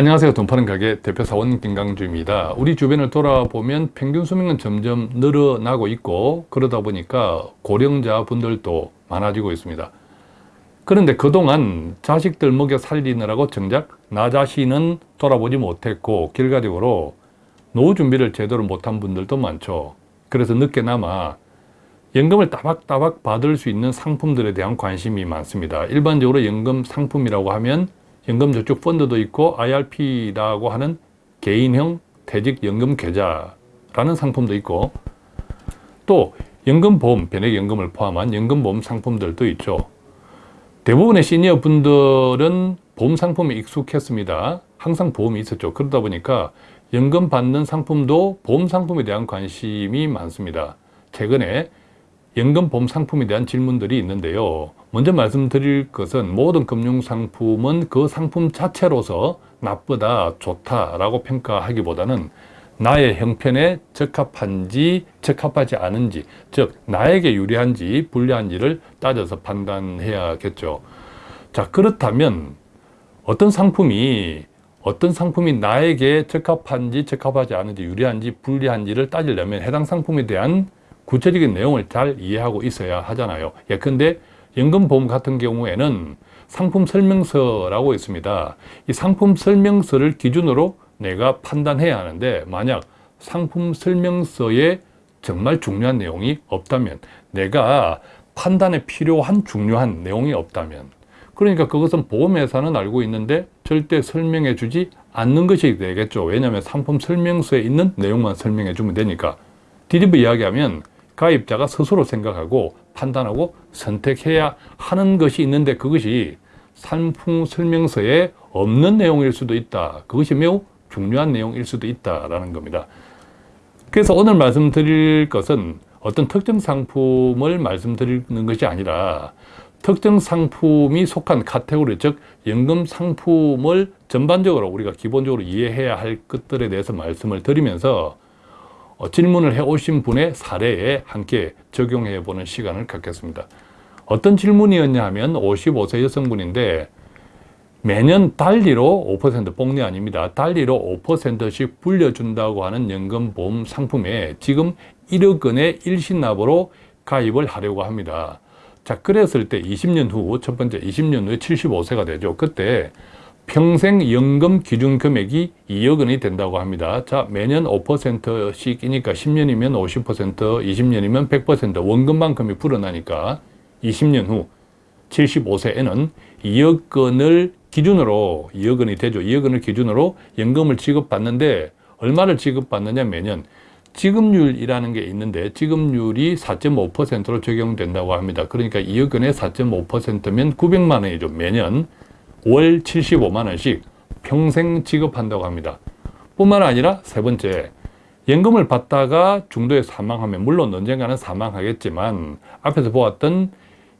안녕하세요. 돈 파는 가게 대표사원 김강주입니다. 우리 주변을 돌아보면 평균 수명은 점점 늘어나고 있고 그러다 보니까 고령자 분들도 많아지고 있습니다. 그런데 그동안 자식들 먹여 살리느라고 정작 나 자신은 돌아보지 못했고 결과적으로 노후 준비를 제대로 못한 분들도 많죠. 그래서 늦게나마 연금을 따박따박 받을 수 있는 상품들에 대한 관심이 많습니다. 일반적으로 연금 상품이라고 하면 연금저축 펀드도 있고 IRP라고 하는 개인형 퇴직연금 계좌라는 상품도 있고 또 연금보험, 변액연금을 포함한 연금보험 상품들도 있죠. 대부분의 시니어 분들은 보험 상품에 익숙했습니다. 항상 보험이 있었죠. 그러다 보니까 연금 받는 상품도 보험 상품에 대한 관심이 많습니다. 최근에 연금 보험 상품에 대한 질문들이 있는데요. 먼저 말씀드릴 것은 모든 금융상품은 그 상품 자체로서 나쁘다, 좋다라고 평가하기보다는 나의 형편에 적합한지 적합하지 않은지 즉 나에게 유리한지 불리한지를 따져서 판단해야겠죠. 자 그렇다면 어떤 상품이 어떤 상품이 나에게 적합한지 적합하지 않은지 유리한지 불리한지를 따지려면 해당 상품에 대한 구체적인 내용을 잘 이해하고 있어야 하잖아요. 예컨대 연금보험 같은 경우에는 상품 설명서라고 있습니다. 이 상품 설명서를 기준으로 내가 판단해야 하는데 만약 상품 설명서에 정말 중요한 내용이 없다면 내가 판단에 필요한 중요한 내용이 없다면 그러니까 그것은 보험회사는 알고 있는데 절대 설명해 주지 않는 것이 되겠죠. 왜냐하면 상품 설명서에 있는 내용만 설명해 주면 되니까 뒤집어 이야기하면 가입자가 스스로 생각하고 판단하고 선택해야 하는 것이 있는데 그것이 상품 설명서에 없는 내용일 수도 있다. 그것이 매우 중요한 내용일 수도 있다라는 겁니다. 그래서 오늘 말씀드릴 것은 어떤 특정 상품을 말씀드리는 것이 아니라 특정 상품이 속한 카테고리 즉 연금 상품을 전반적으로 우리가 기본적으로 이해해야 할 것들에 대해서 말씀을 드리면서 어, 질문을 해오신 분의 사례에 함께 적용해 보는 시간을 갖겠습니다. 어떤 질문이었냐 하면 55세 여성분인데 매년 달리로 5% 뽕리 아닙니다. 달리로 5%씩 불려준다고 하는 연금보험 상품에 지금 1억 원의 일신납으로 가입을 하려고 합니다. 자, 그랬을 때 20년 후, 첫 번째 20년 후에 75세가 되죠. 그때 평생 연금 기준 금액이 2억 원이 된다고 합니다. 자, 매년 5%씩이니까 10년이면 50%, 20년이면 100% 원금만큼이 불어나니까 20년 후 75세에는 2억 원을 기준으로 2억 원이 되죠. 2억 원을 기준으로 연금을 지급받는데 얼마를 지급받느냐 매년 지급률이라는 게 있는데 지급률이 4.5%로 적용된다고 합니다. 그러니까 2억 원에 4.5%면 900만 원이죠. 매년 월 75만 원씩 평생 지급한다고 합니다. 뿐만 아니라 세 번째, 연금을 받다가 중도에 사망하면 물론 언젠가는 사망하겠지만 앞에서 보았던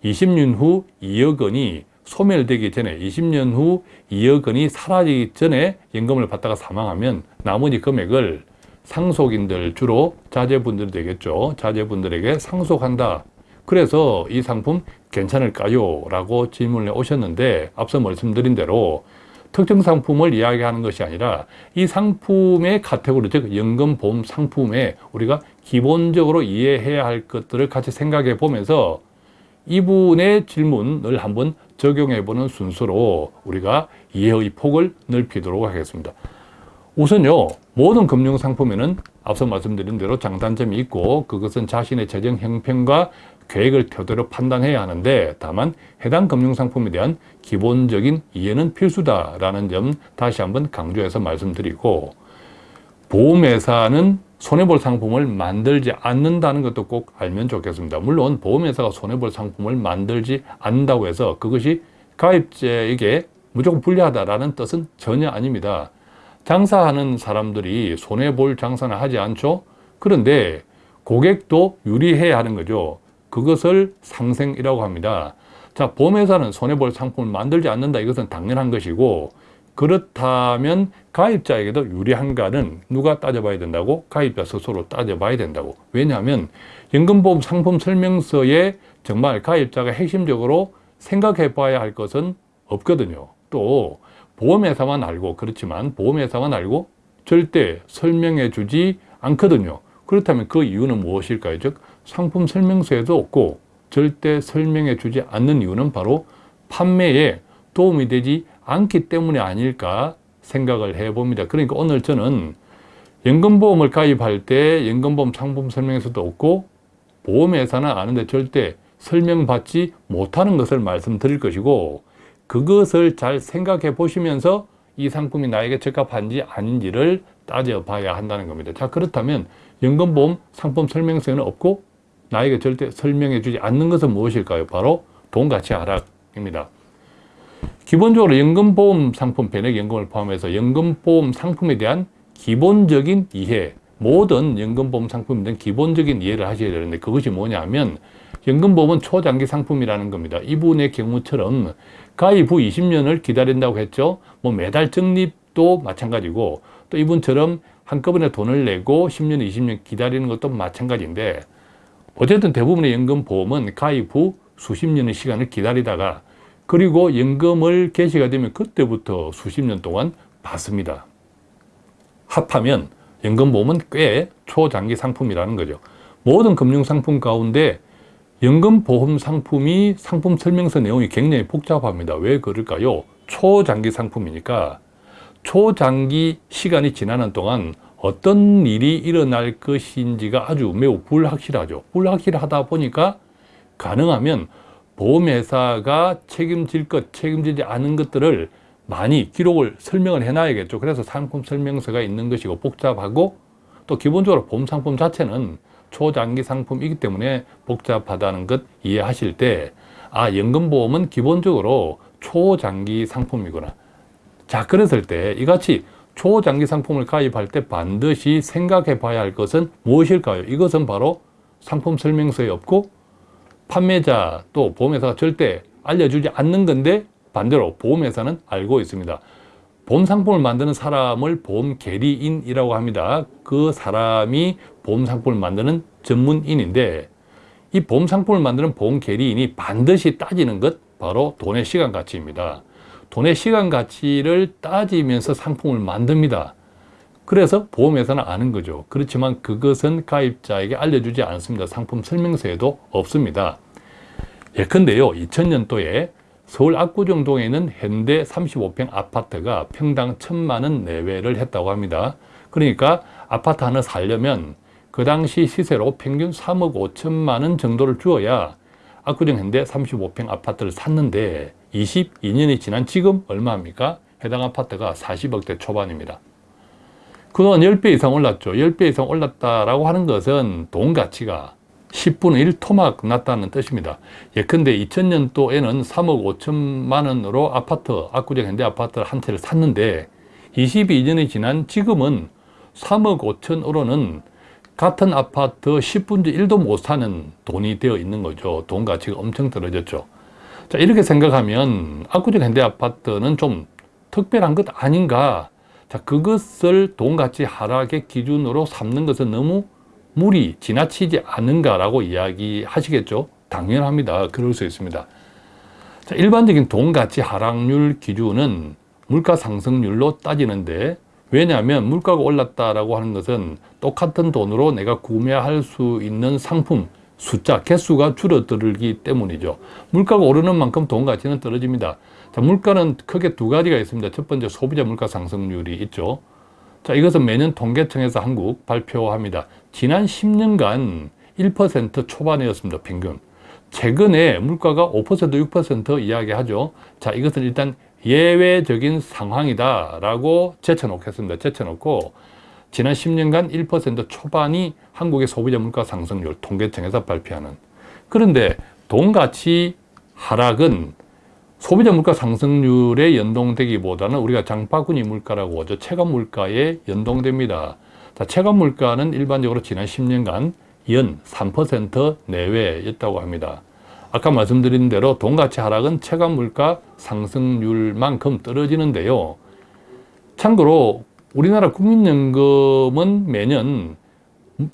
20년 후 2억 원이 소멸되기 전에 20년 후 2억 원이 사라지기 전에 연금을 받다가 사망하면 나머지 금액을 상속인들 주로 자제분들 되겠죠. 자제분들에게 상속한다. 그래서 이 상품 괜찮을까요? 라고 질문을 오셨는데 앞서 말씀드린 대로 특정 상품을 이야기하는 것이 아니라 이 상품의 카테고리, 즉 연금 보험 상품에 우리가 기본적으로 이해해야 할 것들을 같이 생각해 보면서 이분의 질문을 한번 적용해 보는 순서로 우리가 이해의 폭을 넓히도록 하겠습니다. 우선요 모든 금융상품에는 앞서 말씀드린 대로 장단점이 있고 그것은 자신의 재정 형편과 계획을 토대로 판단해야 하는데 다만 해당 금융상품에 대한 기본적인 이해는 필수다라는 점 다시 한번 강조해서 말씀드리고 보험회사는 손해볼 상품을 만들지 않는다는 것도 꼭 알면 좋겠습니다. 물론 보험회사가 손해볼 상품을 만들지 않는다고 해서 그것이 가입자에게 무조건 불리하다라는 뜻은 전혀 아닙니다. 장사하는 사람들이 손해볼 장사는 하지 않죠. 그런데 고객도 유리해야 하는 거죠. 그것을 상생이라고 합니다. 자, 보험회사는 손해볼 상품을 만들지 않는다. 이것은 당연한 것이고 그렇다면 가입자에게도 유리한가는 누가 따져봐야 된다고? 가입자 스스로 따져봐야 된다고. 왜냐하면 연금보험 상품 설명서에 정말 가입자가 핵심적으로 생각해 봐야 할 것은 없거든요. 또 보험회사만 알고 그렇지만 보험회사만 알고 절대 설명해 주지 않거든요. 그렇다면 그 이유는 무엇일까요? 즉 상품 설명서에도 없고 절대 설명해 주지 않는 이유는 바로 판매에 도움이 되지 않기 때문이 아닐까 생각을 해봅니다. 그러니까 오늘 저는 연금보험을 가입할 때 연금보험 상품 설명서도 없고 보험회사는 아는데 절대 설명받지 못하는 것을 말씀드릴 것이고 그것을 잘 생각해 보시면서 이 상품이 나에게 적합한지 아닌지를 따져봐야 한다는 겁니다. 자 그렇다면 연금보험 상품 설명서에는 없고 나에게 절대 설명해 주지 않는 것은 무엇일까요? 바로 돈가치 하락입니다. 기본적으로 연금보험 상품 변액연금을 포함해서 연금보험 상품에 대한 기본적인 이해 모든 연금보험 상품에 대한 기본적인 이해를 하셔야 되는데 그것이 뭐냐면 연금보험은 초장기 상품이라는 겁니다. 이분의 경우처럼 가입 후 20년을 기다린다고 했죠. 뭐 매달 적립도 마찬가지고 또 이분처럼 한꺼번에 돈을 내고 10년, 20년 기다리는 것도 마찬가지인데 어쨌든 대부분의 연금보험은 가입 후 수십 년의 시간을 기다리다가 그리고 연금을 개시가 되면 그때부터 수십 년 동안 받습니다. 합하면 연금보험은 꽤 초장기 상품이라는 거죠. 모든 금융상품 가운데 연금보험 상품이 상품 설명서 내용이 굉장히 복잡합니다. 왜 그럴까요? 초장기 상품이니까 초장기 시간이 지나는 동안 어떤 일이 일어날 것인지가 아주 매우 불확실하죠. 불확실하다 보니까 가능하면 보험회사가 책임질 것, 책임지지 않은 것들을 많이 기록을 설명을 해놔야겠죠. 그래서 상품 설명서가 있는 것이고 복잡하고 또 기본적으로 보험 상품 자체는 초장기 상품이기 때문에 복잡하다는 것 이해하실 때 아, 연금보험은 기본적으로 초장기 상품이구나. 자, 그랬을 때 이같이 초장기 상품을 가입할 때 반드시 생각해 봐야 할 것은 무엇일까요? 이것은 바로 상품 설명서에 없고 판매자 또 보험회사가 절대 알려주지 않는 건데 반대로 보험회사는 알고 있습니다. 보험 상품을 만드는 사람을 보험 계리인이라고 합니다. 그 사람이 보험 상품을 만드는 전문인인데 이 보험 상품을 만드는 보험 계리인이 반드시 따지는 것 바로 돈의 시간 가치입니다. 돈의 시간 가치를 따지면서 상품을 만듭니다. 그래서 보험회사는 아는 거죠. 그렇지만 그것은 가입자에게 알려주지 않습니다. 상품 설명서에도 없습니다. 예컨대요. 2000년도에 서울 압구정동에 있는 현대 35평 아파트가 평당 천만 원 내외를 했다고 합니다. 그러니까 아파트 하나 살려면 그 당시 시세로 평균 3억 5천만 원 정도를 주어야 압구정 현대 35평 아파트를 샀는데 22년이 지난 지금 얼마입니까? 해당 아파트가 40억대 초반입니다. 그동안 10배 이상 올랐죠. 10배 이상 올랐다라고 하는 것은 돈 가치가 10분의 1 토막 났다는 뜻입니다. 예컨대 2000년도에는 3억 5천만 원으로 아파트, 압구정 현대 아파트를 한 채를 샀는데 22년이 지난 지금은 3억 5천으로는 같은 아파트 10분의 1도 못 사는 돈이 되어 있는 거죠. 돈 가치가 엄청 떨어졌죠. 자, 이렇게 생각하면 압구정 현대 아파트는 좀 특별한 것 아닌가. 자, 그것을 돈 가치 하락의 기준으로 삼는 것은 너무 물이 지나치지 않은가라고 이야기하시겠죠. 당연합니다. 그럴 수 있습니다. 자, 일반적인 돈 가치 하락률 기준은 물가 상승률로 따지는데 왜냐하면 물가가 올랐다라고 하는 것은 똑같은 돈으로 내가 구매할 수 있는 상품 숫자, 개수가 줄어들기 때문이죠. 물가가 오르는 만큼 돈 가치는 떨어집니다. 자, 물가는 크게 두 가지가 있습니다. 첫 번째 소비자 물가 상승률이 있죠. 자, 이것은 매년 통계청에서 한국 발표합니다. 지난 10년간 1% 초반이었습니다. 평균. 최근에 물가가 5% 6% 이야기하죠. 자, 이것은 일단 예외적인 상황이다 라고 제쳐놓겠습니다. 제쳐놓고 지난 10년간 1% 초반이 한국의 소비자 물가 상승률 통계청에서 발표하는 그런데 돈가치 하락은 소비자 물가 상승률에 연동되기보다는 우리가 장바구니 물가라고 하죠. 체감 물가에 연동됩니다. 자, 체감 물가는 일반적으로 지난 10년간 연 3% 내외였다고 합니다. 아까 말씀드린 대로 돈가치 하락은 체감 물가 상승률만큼 떨어지는데요. 참고로 우리나라 국민연금은 매년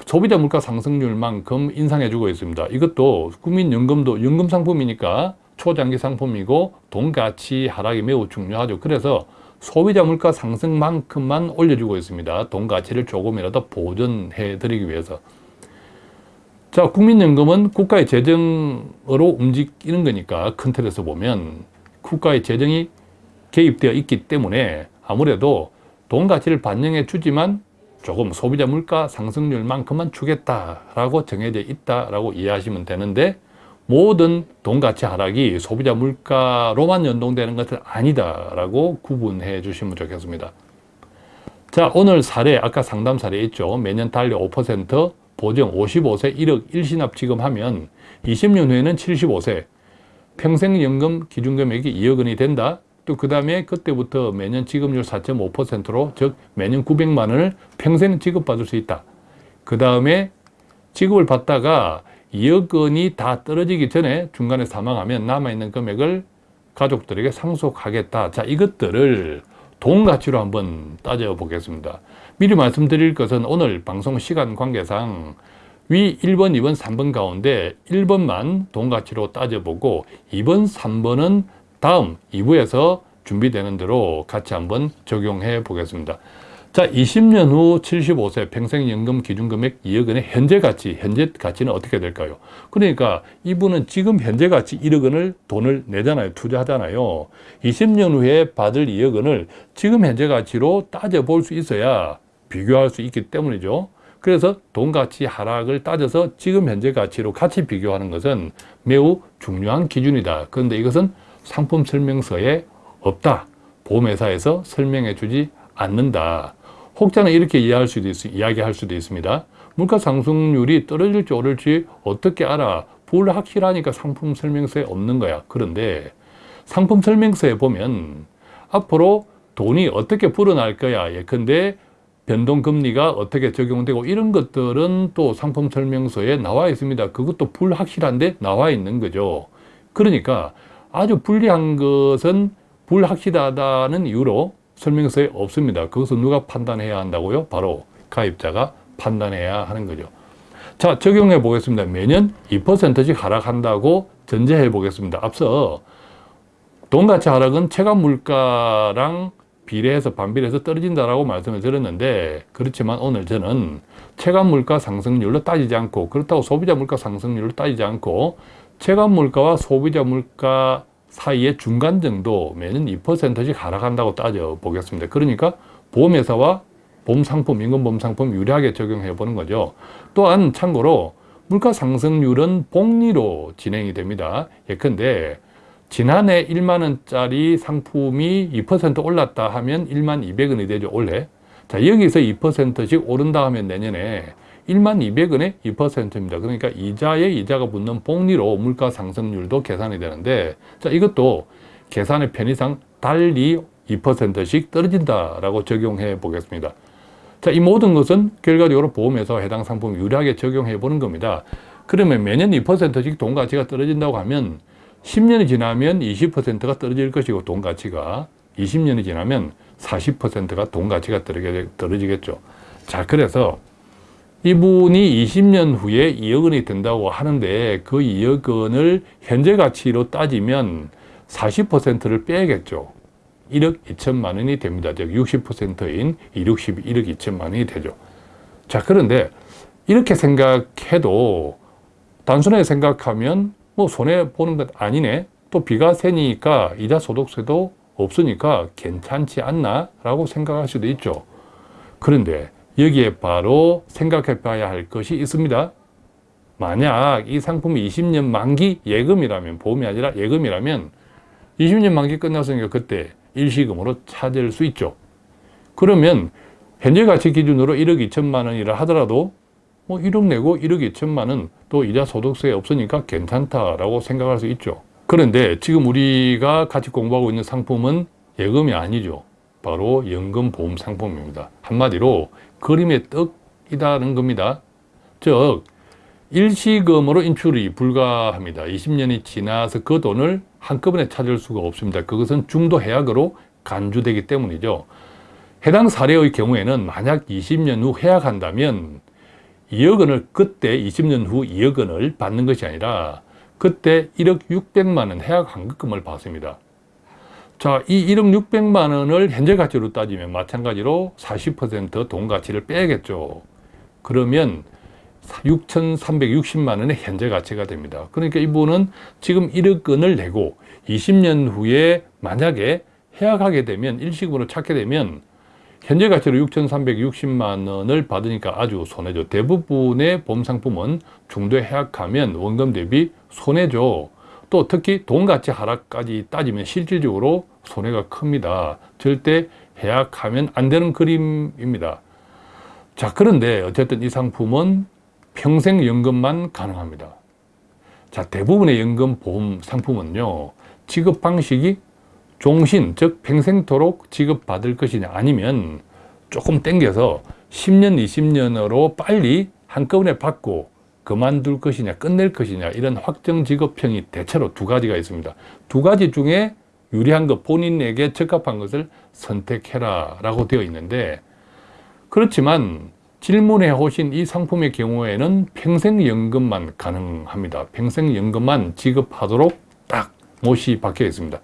소비자 물가 상승률만큼 인상해주고 있습니다. 이것도 국민연금도 연금 상품이니까 초장기 상품이고 돈 가치 하락이 매우 중요하죠. 그래서 소비자 물가 상승만큼만 올려주고 있습니다. 돈 가치를 조금이라도 보존해 드리기 위해서. 자, 국민연금은 국가의 재정으로 움직이는 거니까 큰 틀에서 보면 국가의 재정이 개입되어 있기 때문에 아무래도 돈 가치를 반영해 주지만 조금 소비자 물가 상승률만큼만 주겠다라고 정해져 있다라고 이해하시면 되는데 모든 돈 가치 하락이 소비자 물가로만 연동되는 것은 아니다라고 구분해 주시면 좋겠습니다. 자, 오늘 사례, 아까 상담 사례 있죠. 매년 달리 5% 보정 55세 1억 1신합 지급하면 20년 후에는 75세 평생연금 기준금액이 2억 원이 된다. 또 그 다음에 그때부터 매년 지급률 4.5%로 즉 매년 900만 원을 평생 지급받을 수 있다. 그 다음에 지급을 받다가 2억 원이 다 떨어지기 전에 중간에 사망하면 남아있는 금액을 가족들에게 상속하겠다. 자, 이것들을 돈 가치로 한번 따져보겠습니다. 미리 말씀드릴 것은 오늘 방송 시간 관계상 위 1번, 2번, 3번 가운데 1번만 돈 가치로 따져보고 2번, 3번은 다음 2부에서 준비되는 대로 같이 한번 적용해 보겠습니다. 자, 20년 후 75세 평생연금 기준금액 2억 원의 현재 가치, 현재 가치는 어떻게 될까요? 그러니까 이분은 지금 현재 가치 1억 원을 돈을 내잖아요. 투자하잖아요. 20년 후에 받을 2억 원을 지금 현재 가치로 따져볼 수 있어야 비교할 수 있기 때문이죠. 그래서 돈 가치 하락을 따져서 지금 현재 가치로 같이 비교하는 것은 매우 중요한 기준이다. 그런데 이것은 상품 설명서에 없다. 보험회사에서 설명해 주지 않는다. 혹자는 이렇게 이해할 수도 있, 이야기할 수도 있습니다. 물가 상승률이 떨어질지 오를지 어떻게 알아? 불확실하니까 상품 설명서에 없는 거야. 그런데 상품 설명서에 보면 앞으로 돈이 어떻게 불어날 거야. 예컨대 변동금리가 어떻게 적용되고 이런 것들은 또 상품 설명서에 나와 있습니다. 그것도 불확실한데 나와 있는 거죠. 그러니까 아주 불리한 것은 불확실하다는 이유로 설명서에 없습니다. 그것은 누가 판단해야 한다고요? 바로 가입자가 판단해야 하는 거죠. 자, 적용해 보겠습니다. 매년 2%씩 하락한다고 전제해 보겠습니다. 앞서 돈가치 하락은 체감 물가랑 비례해서 반비례해서 떨어진다라고 말씀을 드렸는데 그렇지만 오늘 저는 체감 물가 상승률로 따지지 않고 그렇다고 소비자 물가 상승률로 따지지 않고 체감 물가와 소비자 물가 사이의 중간 정도 매년 2%씩 하락한다고 따져 보겠습니다. 그러니까 보험회사와 보험상품, 임금보험상품 유리하게 적용해 보는 거죠. 또한 참고로 물가 상승률은 복리로 진행이 됩니다. 예컨대 지난해 1만 원짜리 상품이 2% 올랐다 하면 1만 200원이 되죠, 올해. 자, 여기서 2%씩 오른다 하면 내년에 1만 200원에 2%입니다. 그러니까 이자에 이자가 붙는 복리로 물가 상승률도 계산이 되는데 자 이것도 계산의 편의상 달리 2%씩 떨어진다라고 적용해 보겠습니다. 자, 이 모든 것은 결과적으로 보험에서 해당 상품 유리하게 적용해 보는 겁니다. 그러면 매년 2%씩 돈 가치가 떨어진다고 하면 10년이 지나면 20%가 떨어질 것이고 돈 가치가 20년이 지나면 40%가 돈 가치가 떨어지겠죠. 자, 그래서 이분이 20년 후에 2억 원이 된다고 하는데 그 2억 원을 현재 가치로 따지면 40%를 빼야겠죠. 1억 2천만 원이 됩니다. 즉 60%인 161억 2천만 원이 되죠. 자 그런데 이렇게 생각해도 단순하게 생각하면 뭐 손해 보는 것 아니네. 또 비과세니까 이자 소득세도 없으니까 괜찮지 않나 라고 생각할 수도 있죠. 그런데 여기에 바로 생각해 봐야 할 것이 있습니다. 만약 이 상품이 20년 만기 예금이라면 보험이 아니라 예금이라면 20년 만기 끝났으니까 그때 일시금으로 찾을 수 있죠. 그러면 현재 가치 기준으로 1억 2천만 원이라 하더라도 뭐 1억 내고 1억 2천만 원 또 이자 소득세 없으니까 괜찮다라고 생각할 수 있죠. 그런데 지금 우리가 같이 공부하고 있는 상품은 예금이 아니죠. 바로 연금보험 상품입니다. 한마디로 그림의 떡이다는 겁니다. 즉 일시금으로 인출이 불가합니다. 20년이 지나서 그 돈을 한꺼번에 찾을 수가 없습니다. 그것은 중도 해약으로 간주되기 때문이죠. 해당 사례의 경우에는 만약 20년 후 해약한다면 2억 원을 그때 20년 후 2억 원을 받는 것이 아니라 그때 1억 600만 원 해약 환급금을 받습니다. 자, 이 1억 600만 원을 현재 가치로 따지면 마찬가지로 40%돈 가치를 빼야겠죠. 그러면 6,360만 원의 현재 가치가 됩니다. 그러니까 이분은 지금 1억 원을 내고 20년 후에 만약에 해약하게 되면 일시금으로 찾게 되면 현재 가치로 6,360만 원을 받으니까 아주 손해죠. 대부분의 보험 상품은 중도에 해약하면 원금 대비 손해죠. 또 특히 돈 가치 하락까지 따지면 실질적으로 손해가 큽니다. 절대 해약하면 안 되는 그림입니다. 자, 그런데 어쨌든 이 상품은 평생 연금만 가능합니다. 자, 대부분의 연금 보험 상품은요, 지급 방식이 종신, 즉 평생토록 지급받을 것이냐 아니면 조금 땡겨서 10년, 20년으로 빨리 한꺼번에 받고 그만둘 것이냐 끝낼 것이냐 이런 확정 지급형이 대체로 두 가지가 있습니다. 두 가지 중에 유리한 것 본인에게 적합한 것을 선택해라 라고 되어 있는데 그렇지만 질문해 오신 이 상품의 경우에는 평생연금만 가능합니다. 평생연금만 지급하도록 딱 못이 박혀 있습니다.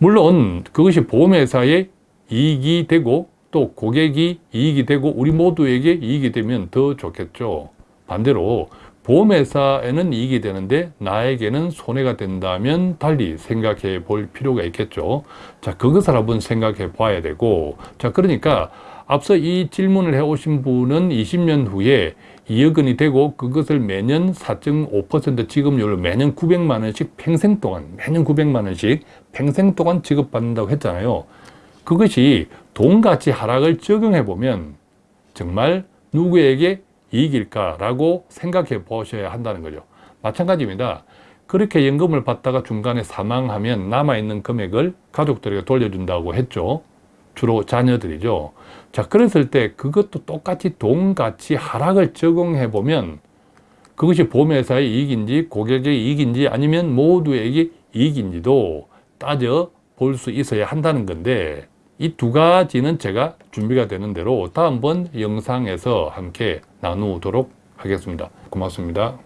물론 그것이 보험회사의 이익이 되고 또 고객이 이익이 되고 우리 모두에게 이익이 되면 더 좋겠죠. 반대로 보험회사에는 이익이 되는데 나에게는 손해가 된다면 달리 생각해 볼 필요가 있겠죠. 자, 그것을 한번 생각해 봐야 되고 자, 그러니까 앞서 이 질문을 해 오신 분은 20년 후에 2억 원이 되고 그것을 매년 4.5% 지급률을 매년 900만 원씩 평생 동안 매년 900만 원씩 평생 동안 지급받는다고 했잖아요. 그것이 돈 가치 하락을 적용해 보면 정말 누구에게 이익일까라고 생각해 보셔야 한다는 거죠. 마찬가지입니다. 그렇게 연금을 받다가 중간에 사망하면 남아있는 금액을 가족들에게 돌려준다고 했죠. 주로 자녀들이죠. 자, 그랬을 때 그것도 똑같이 돈 가치 하락을 적용해 보면 그것이 보험회사의 이익인지 고객의 이익인지 아니면 모두에게 이익인지도 따져 볼 수 있어야 한다는 건데 이 두 가지는 제가 준비가 되는 대로 다음번 영상에서 함께 나누도록 하겠습니다. 고맙습니다.